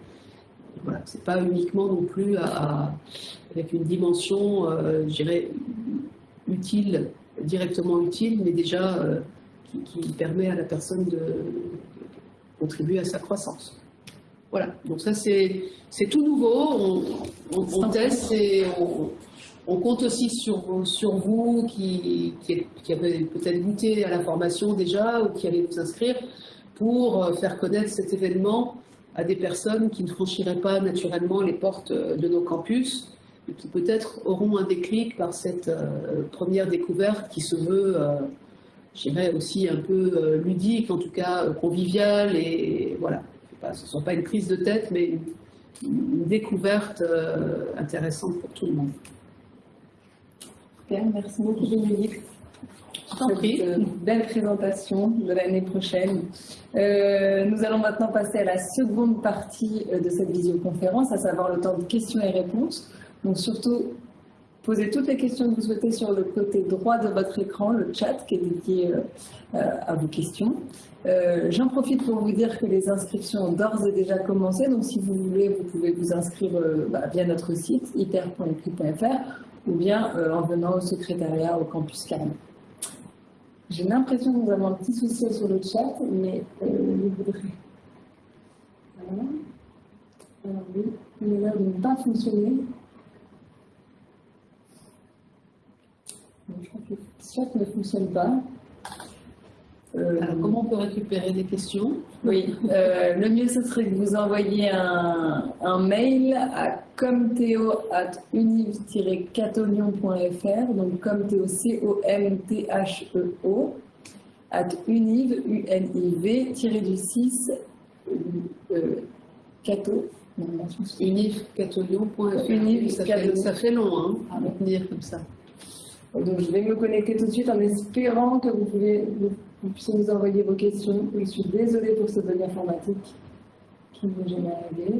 Voilà, c'est pas uniquement non plus avec une dimension, euh, je dirais, utile, directement utile, mais déjà qui, permet à la personne de, contribuer à sa croissance. Voilà, donc ça c'est tout nouveau, on, on, on teste et on, on compte aussi sur, sur vous qui, qui, avez peut-être goûté à la formation déjà ou qui allez vous inscrire pour euh, faire connaître cet événement à des personnes qui ne franchiraient pas naturellement les portes euh, de nos campus et qui peut-être auront un déclic par cette euh, première découverte qui se veut, je dirais aussi un peu ludique, en tout cas conviviale et voilà, ce ne sont pas une prise de tête mais une découverte intéressante pour tout le monde. Merci beaucoup. Une euh, belle présentation de l'année prochaine. Euh, nous allons maintenant passer à la seconde partie euh, de cette visioconférence, à savoir le temps de questions et réponses. Donc surtout, posez toutes les questions que vous souhaitez sur le côté droit de votre écran, le chat qui est dédié à vos questions. J'en profite pour vous dire que les inscriptions ont d'ores et déjà commencé, donc si vous voulez, vous pouvez vous inscrire bah, via notre site hyper.fr ou bien euh, en venant au secrétariat au campus Carme. J'ai l'impression que nous avons un petit souci sur le chat, mais euh, je voudrais. Voilà. Alors oui, il a l'air de ne pas fonctionner. Que le chat ne fonctionne pas. Euh, Alors, comment on peut récupérer des questions Oui, euh, le mieux ce serait que vous envoyiez un, mail à comteo.univ-catolion.fr, donc comteo, C-O-M-T-H-E-O, at univ, U-N-I-V, du 6, euh, cato, univ-catolion.fr. Univ, ça, fait, ça fait long, hein, à retenir comme ça. Donc je vais me connecter tout de suite en espérant que vous, pouvez, puissiez nous envoyer vos questions. Je suis désolée pour ce bug informatique qui ne m'est jamais arrivé.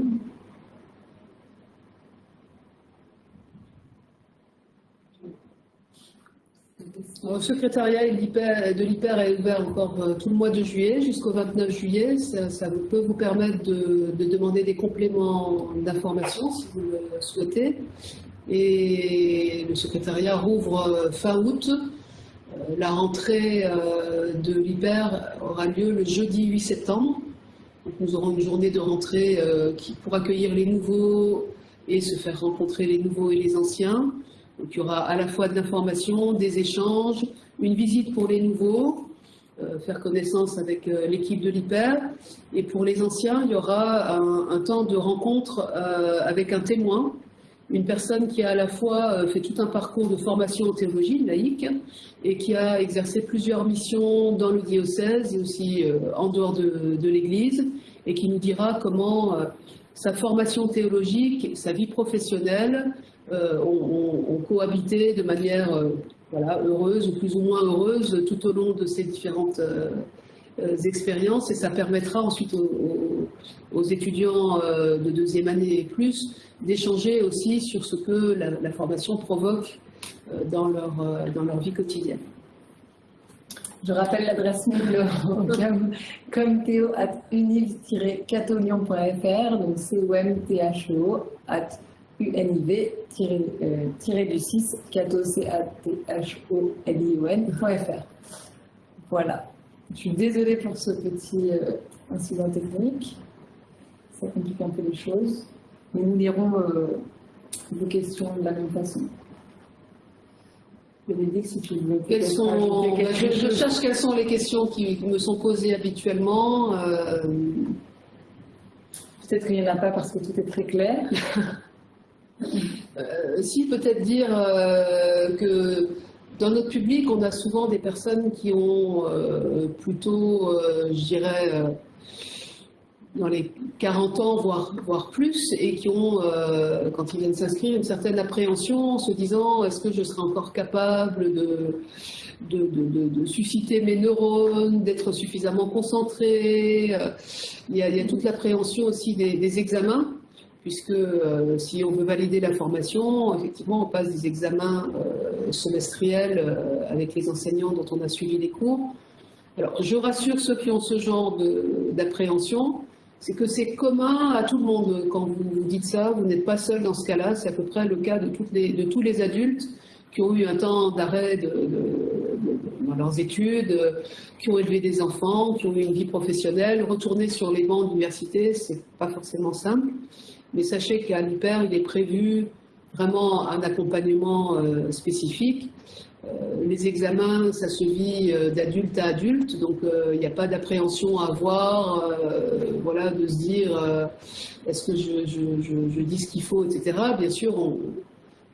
Le secrétariat de l'IPER est ouvert encore euh, tout le mois de juillet jusqu'au 29 juillet. Ça, peut vous permettre de, demander des compléments d'information si vous le souhaitez. Et le secrétariat rouvre euh, fin août. Euh, la rentrée de l'IPER aura lieu le jeudi 8 septembre. nous aurons une journée de rentrée pour accueillir les nouveaux et se faire rencontrer les nouveaux et les anciens. Donc, il y aura à la fois de l'information, des échanges, une visite pour les nouveaux, euh, faire connaissance avec euh, l'équipe de l'IPER. Et pour les anciens, il y aura un, temps de rencontre euh, avec un témoin, une personne qui a à la fois fait tout un parcours de formation en théologie laïque et qui a exercé plusieurs missions dans le diocèse et aussi en dehors de, l'Église et qui nous dira comment sa formation théologique, sa vie professionnelle euh, ont, cohabité de manière euh, voilà, heureuse ou plus ou moins heureuse tout au long de ces différentes euh, expériences. Et ça permettra ensuite aux, étudiants de deuxième année et plus d'échanger aussi sur ce que la, formation provoque dans leur, dans leur vie quotidienne. Je rappelle l'adresse mail comme théo at univ-catolion.fr, donc c o m t h o at univ-du-6 catho-c-a-t-h-o-l-i-o-n.fr. Voilà. Je suis désolée pour ce petit euh, incident technique. Ça complique un peu les choses. Mais nous lirons euh, vos questions de la même façon. Si tu veux quelles sont, je, je, cherche quelles sont les questions qui me sont posées habituellement. Euh, Peut-être qu'il n'y en a pas parce que tout est très clair. Euh, si, peut-être dire euh, que dans notre public, on a souvent des personnes qui ont plutôt, je dirais, dans les 40 ans, voire, voire plus, et qui ont, quand ils viennent s'inscrire, une certaine appréhension en se disant est-ce que je serai encore capable de, de, susciter mes neurones, d'être suffisamment concentré. Il y, a, toute l'appréhension aussi des examens puisque euh, si on veut valider la formation, effectivement, on passe des examens euh, semestriels euh, avec les enseignants dont on a suivi les cours. Alors, je rassure ceux qui ont ce genre d'appréhension, c'est que c'est commun à tout le monde. Quand vous, dites ça, vous n'êtes pas seul dans ce cas-là, c'est à peu près le cas de, tous les adultes qui ont eu un temps d'arrêt dans leurs études, qui ont élevé des enfants, qui ont eu une vie professionnelle. Retourner sur les bancs d'université, c'est pas forcément simple. Mais sachez qu'à l'hyper, il est prévu vraiment un accompagnement euh, spécifique. Euh, les examens, ça se vit euh, d'adulte à adulte, donc il n'y a pas d'appréhension à avoir, voilà, de se dire est-ce que je, je, dis ce qu'il faut, etc. Bien sûr, on,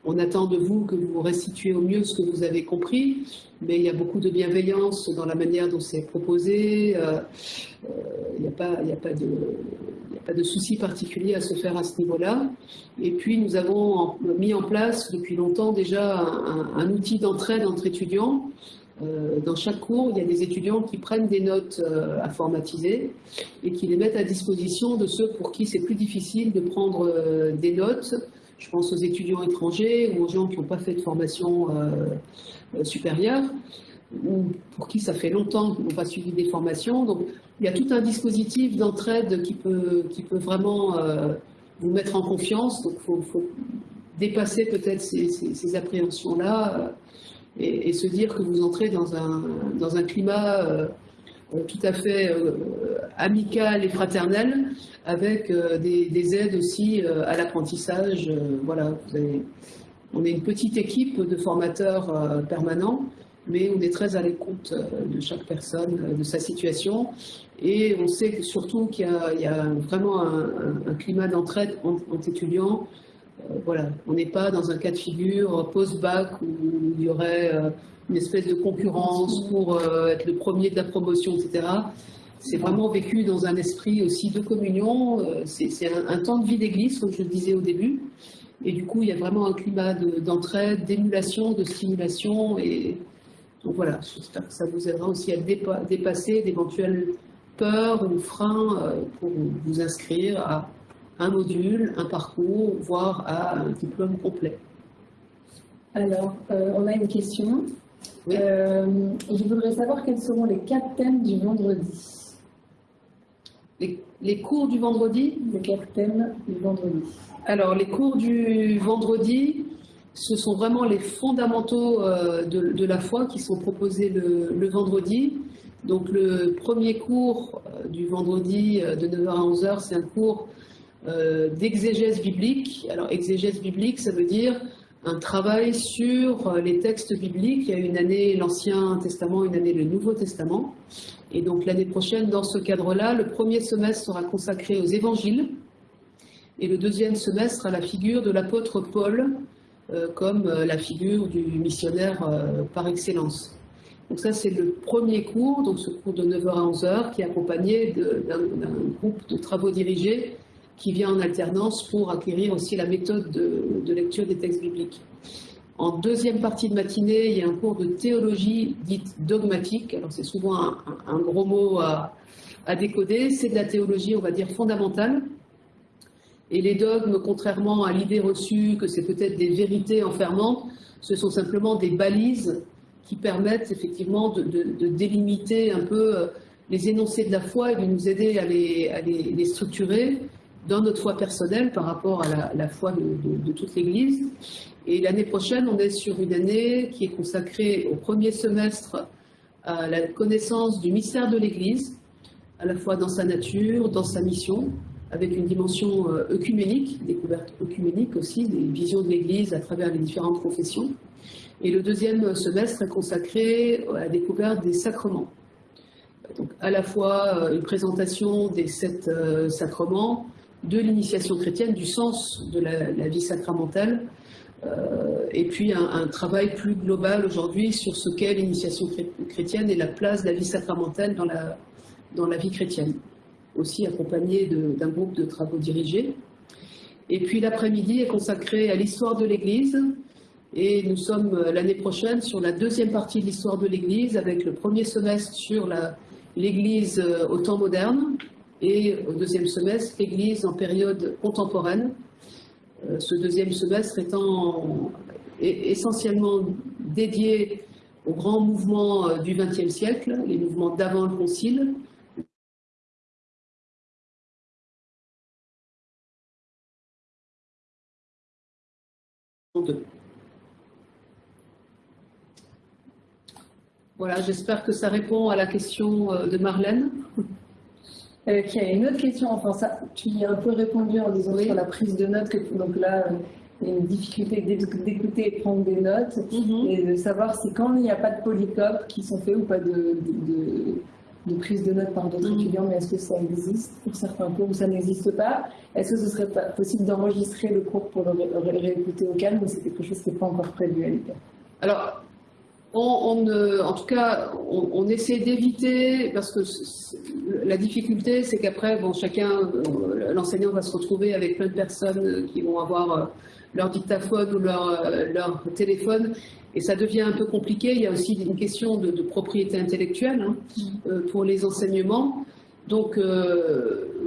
on attend de vous que vous restituez au mieux ce que vous avez compris, mais il y a beaucoup de bienveillance dans la manière dont c'est proposé. Il n'y a, pas, de, souci particulier à se faire à ce niveau-là. Et puis, nous avons mis en place depuis longtemps déjà un, outil d'entraide entre étudiants. Euh, dans chaque cours, il y a des étudiants qui prennent des notes euh, à formatiser et qui les mettent à disposition de ceux pour qui c'est plus difficile de prendre euh, des notes je pense aux étudiants étrangers ou aux gens qui n'ont pas fait de formation euh, euh, supérieure ou pour qui ça fait longtemps qu'ils n'ont pas suivi des formations. Donc, il y a tout un dispositif d'entraide qui peut, qui peut vraiment euh, vous mettre en confiance. Donc, il faut, dépasser peut-être ces, appréhensions-là et, se dire que vous entrez dans un, dans un climat tout à fait euh, amical et fraternel, avec euh, des, aides aussi à l'apprentissage. voilà, on est une petite équipe de formateurs permanents, mais on est très à l'écoute de chaque personne, de sa situation. Et on sait surtout qu'il y, a vraiment un, climat d'entraide entre, étudiants. Voilà, on n'est pas dans un cas de figure post-bac où il y aurait une espèce de concurrence pour euh, être le premier de la promotion, etc. C'est vraiment vécu dans un esprit aussi de communion. Euh, c'est un, temps de vie d'église, comme je le disais au début. Et du coup, il y a vraiment un climat d'entraide, d'émulation, de stimulation. Et donc voilà, j'espère que ça vous aidera aussi à dépasser d'éventuelles peurs ou freins euh, pour vous inscrire à un module, un parcours, voire à un diplôme complet. Alors, euh, on a une question. Euh, je voudrais savoir quels seront les quatre thèmes du vendredi. Les, cours du vendredi? Les quatre thèmes du vendredi. Alors, les cours du vendredi, ce sont vraiment les fondamentaux euh, de, la foi qui sont proposés le, vendredi. Donc, le premier cours du vendredi de 9h à 11h, c'est un cours d'exégèse biblique. Alors, exégèse biblique, ça veut dire un travail sur euh, les textes bibliques. Il y a une année l'Ancien Testament, une année le Nouveau Testament. Et donc l'année prochaine, dans ce cadre-là, le premier semestre sera consacré aux évangiles et le deuxième semestre à la figure de l'apôtre Paul euh, comme euh, la figure du missionnaire par excellence. Donc ça, c'est le premier cours, donc ce cours de 9h à 11h, qui est accompagné d'un groupe de travaux dirigés qui vient en alternance pour acquérir aussi la méthode de, lecture des textes bibliques. En deuxième partie de matinée, il y a un cours de théologie dite dogmatique. Alors c'est souvent un, gros mot à, décoder. C'est de la théologie, on va dire, fondamentale. Et les dogmes, contrairement à l'idée reçue que c'est peut-être des vérités enfermantes, ce sont simplement des balises qui permettent effectivement de, délimiter un peu euh, les énoncés de la foi et de nous aider à les structurer dans notre foi personnelle par rapport à la, foi de, toute l'Église. Et l'année prochaine, on est sur une année qui est consacrée au premier semestre à la connaissance du mystère de l'Église, à la fois dans sa nature, dans sa mission, avec une dimension euh, œcuménique, découverte œcuménique aussi, des visions de l'Église à travers les différentes confessions. Et le deuxième semestre est consacré à la découverte des sacrements. Donc à la fois euh, une présentation des sept euh, sacrements, de l'initiation chrétienne, du sens de la, vie sacramentale, euh, et puis un, travail plus global aujourd'hui sur ce qu'est l'initiation chrétienne et la place de la vie sacramentale dans la, dans la vie chrétienne, aussi accompagné d'un groupe de travaux dirigés. Et puis l'après-midi est consacré à l'histoire de l'Église, et nous sommes euh, l'année prochaine sur la deuxième partie de l'histoire de l'Église, avec le premier semestre sur l'Église euh, au temps moderne, et au deuxième semestre, l'Église en période contemporaine. Euh, ce deuxième semestre étant essentiellement dédié aux grands mouvements euh, du XXe siècle, les mouvements d'avant le Concile, Voilà, j'espère que ça répond à la question euh, de Marlène. Euh, y a une autre question, enfin ça, tu y as un peu répondu en disant sur la prise de notes, que, donc là, il y a une difficulté d'écouter et prendre des notes, mhm. et de savoir si quand il n'y a pas de polycopes qui sont faits ou pas de, de, prise de notes par d'autres mhm. étudiants, mais est-ce que ça existe pour certains cours ou ça n'existe pas? Est-ce que ce serait pas possible d'enregistrer le cours pour le, réécouter au calme ou c'est quelque chose qui n'est pas encore prévu à l'époque Alors, on, en tout cas, on, essaie d'éviter, parce que la difficulté, c'est qu'après, bon, chacun, euh, l'enseignant va se retrouver avec plein de personnes qui vont avoir euh, leur dictaphone ou leur, euh, leur téléphone, et ça devient un peu compliqué. Il y a aussi une question de, propriété intellectuelle hein, mm. pour les enseignements. Donc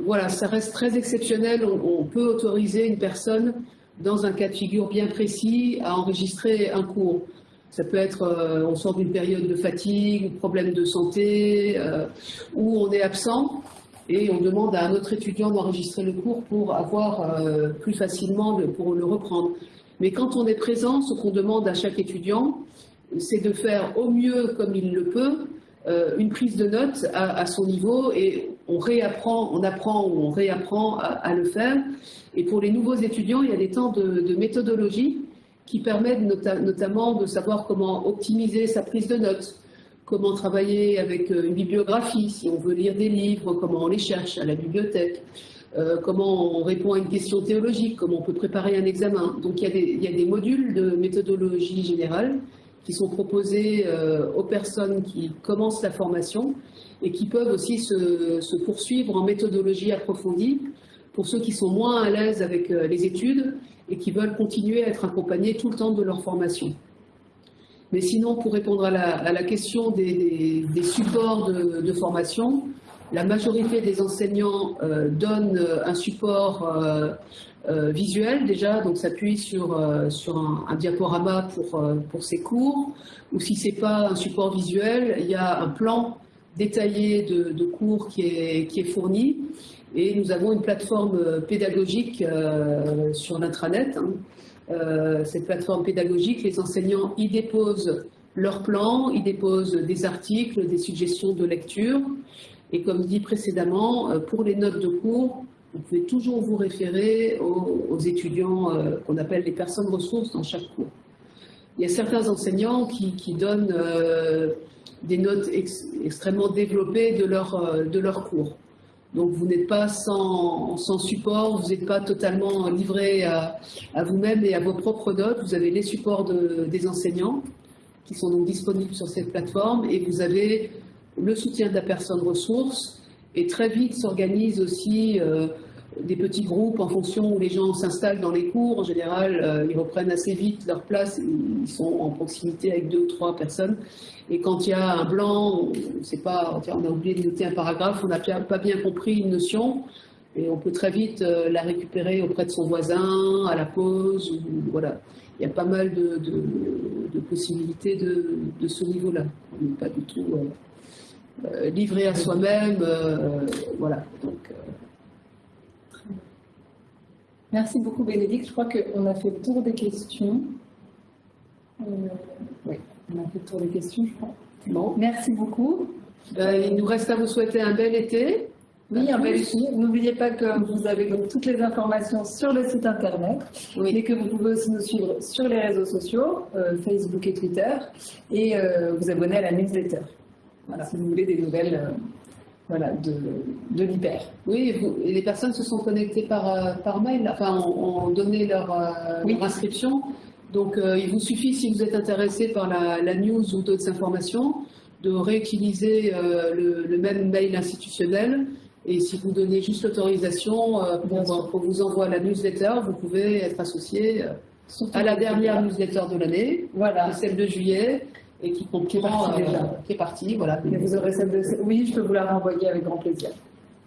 voilà, ça reste très exceptionnel. on, peut autoriser une personne, dans un cas de figure bien précis, à enregistrer un cours. Ça peut être, euh, on sort d'une période de fatigue, problème de santé, euh, ou on est absent et on demande à un autre étudiant d'enregistrer le cours pour avoir euh, plus facilement, pour le reprendre. Mais quand on est présent, ce qu'on demande à chaque étudiant, c'est de faire au mieux comme il le peut une prise de notes à, son niveau et on réapprend, on apprend ou on réapprend à, le faire. Et pour les nouveaux étudiants, il y a des temps de méthodologie qui permettent notamment de savoir comment optimiser sa prise de notes, comment travailler avec euh, une bibliographie, si on veut lire des livres, comment on les cherche à la bibliothèque, euh, comment on répond à une question théologique, comment on peut préparer un examen. Donc il y a des, modules de méthodologie générale qui sont proposés euh, aux personnes qui commencent la formation et qui peuvent aussi se poursuivre en méthodologie approfondie pour ceux qui sont moins à l'aise avec les études et qui veulent continuer à être accompagnés tout le temps de leur formation. Mais sinon, pour répondre à la, question des, supports de, formation, la majorité des enseignants euh, donnent un support euh, euh, visuel déjà, donc s'appuie sur, un, diaporama pour, pour ses cours, ou si ce n'est pas un support visuel, il y a un plan détaillé de, cours qui est, fourni, et nous avons une plateforme pédagogique sur l'intranet, hein, euh, cette plateforme pédagogique, les enseignants y déposent leurs plans, y déposent des articles, des suggestions de lecture. Et comme dit précédemment, euh, pour les notes de cours, vous pouvez toujours vous référer aux, étudiants euh, qu'on appelle les personnes ressources dans chaque cours. Il y a certains enseignants qui, donnent des notes extrêmement développées de leur, de leur cours. Donc vous n'êtes pas sans, support, vous n'êtes pas totalement livré à, vous-même et à vos propres notes. Vous avez les supports des enseignants qui sont donc disponibles sur cette plateforme et vous avez le soutien de la personne ressource et très vite s'organise aussi euh, des petits groupes en fonction où les gens s'installent dans les cours. En général, euh, ils reprennent assez vite leur place, ils sont en proximité avec deux ou trois personnes. Et quand il y a un blanc, on, pas, on a oublié de noter un paragraphe, on n'a pas bien compris une notion, et on peut très vite euh, la récupérer auprès de son voisin, à la pause. voilà. Il y a pas mal de, possibilités de, ce niveau-là. On n'est pas du tout euh, livré à soi-même. voilà. Donc, Merci beaucoup Bénédicte. Je crois qu'on a fait le tour des questions. Euh, oui, on a fait le tour des questions, je crois. Bon, merci beaucoup. Ben, il nous reste à vous souhaiter un bel été. Oui, un bel été. N'oubliez pas que vous avez toutes les informations sur le site internet, oui. mais que vous pouvez aussi nous suivre sur les réseaux sociaux, euh, Facebook et Twitter, et euh, vous abonner à la newsletter. Voilà, si vous voulez des nouvelles voilà, de, de l'hyper. Oui, les personnes se sont connectées par, euh, par mail, enfin, ont, donné leur, euh, inscription. Donc, euh, il vous suffit, si vous êtes intéressé par la, news ou d'autres informations, de réutiliser le, même mail institutionnel. Et si vous donnez juste l'autorisation pour, pour, vous envoyer la newsletter, vous pouvez être associé à la dernière newsletter de l'année, voilà. celle de juillet, et qui comprend, qui est déjà. Qui est partie, voilà. vous aurez celle de... Oui, je peux vous la renvoyer avec grand plaisir.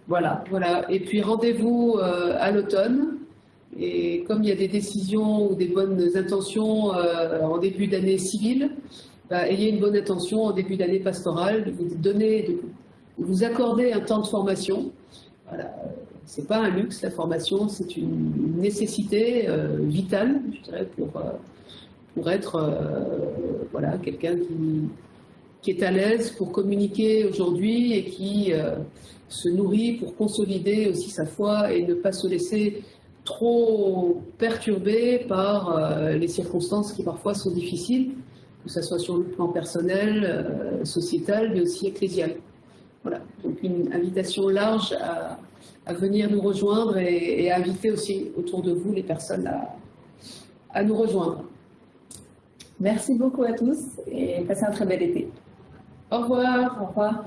Voilà. Voilà. Et puis rendez-vous euh, à l'automne. Et comme il y a des décisions ou des bonnes intentions euh, en début d'année civile, bah, ayez une bonne intention en début d'année pastorale, de vous donner, de vous accorder un temps de formation. Voilà. C'est pas un luxe, la formation, c'est une nécessité euh, vitale, je dirais, pour pour être euh, voilà, quelqu'un qui, est à l'aise pour communiquer aujourd'hui et qui euh, se nourrit pour consolider aussi sa foi et ne pas se laisser trop perturbé par euh, les circonstances qui parfois sont difficiles, que ce soit sur le plan personnel, sociétal, mais aussi ecclésial. Voilà, donc une invitation large à, venir nous rejoindre et, à inviter aussi autour de vous les personnes à nous rejoindre. Merci beaucoup à tous et passez un très bel été. Au revoir. Au revoir.